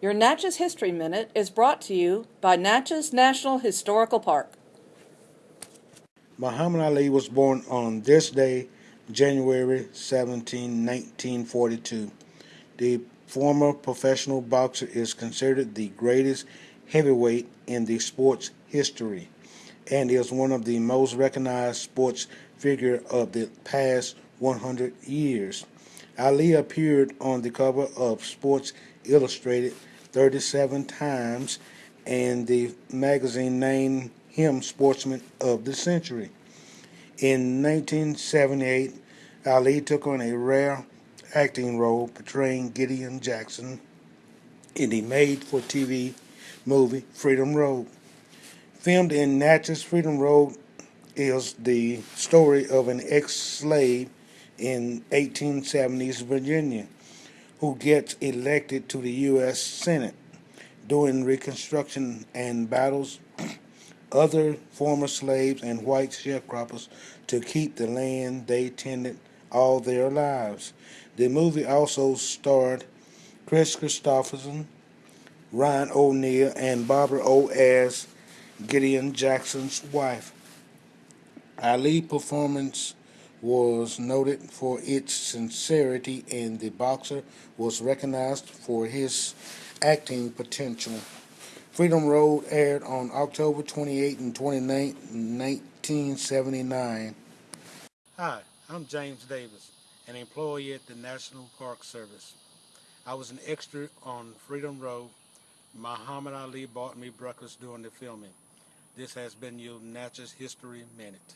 Your Natchez History Minute is brought to you by Natchez National Historical Park. Muhammad Ali was born on this day, January 17, 1942. The former professional boxer is considered the greatest heavyweight in the sport's history and is one of the most recognized sports figure of the past 100 years. Ali appeared on the cover of Sports Illustrated 37 times, and the magazine named him Sportsman of the Century. In 1978, Ali took on a rare acting role portraying Gideon Jackson in the made for TV movie Freedom Road. Filmed in Natchez, Freedom Road is the story of an ex slave in 1870s Virginia who gets elected to the U.S. Senate. During Reconstruction and battles other former slaves and white sharecroppers to keep the land they tended all their lives. The movie also starred Kris Kristofferson, Ron O'Neal, and Barbara O. as Gideon Jackson's wife. Ali performance was noted for its sincerity and the boxer was recognized for his acting potential. Freedom Road aired on October 28 and 29, 1979. Hi, I'm James Davis, an employee at the National Park Service. I was an extra on Freedom Road. Muhammad Ali bought me breakfast during the filming. This has been your Natchez History Minute.